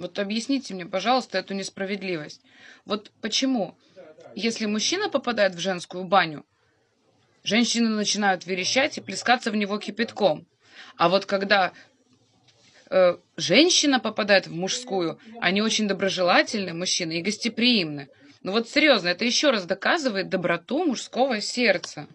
Вот объясните мне, пожалуйста, эту несправедливость. Вот почему, если мужчина попадает в женскую баню, женщины начинают верещать и плескаться в него кипятком. А вот когда э, женщина попадает в мужскую, они очень доброжелательны, мужчины, и гостеприимны. Ну вот серьезно, это еще раз доказывает доброту мужского сердца.